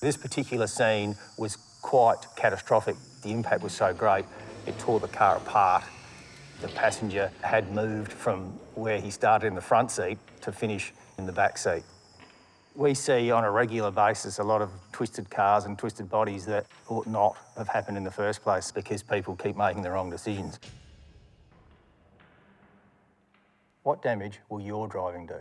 This particular scene was quite catastrophic. The impact was so great, it tore the car apart. The passenger had moved from where he started in the front seat to finish in the back seat. We see on a regular basis a lot of twisted cars and twisted bodies that ought not have happened in the first place because people keep making the wrong decisions. What damage will your driving do?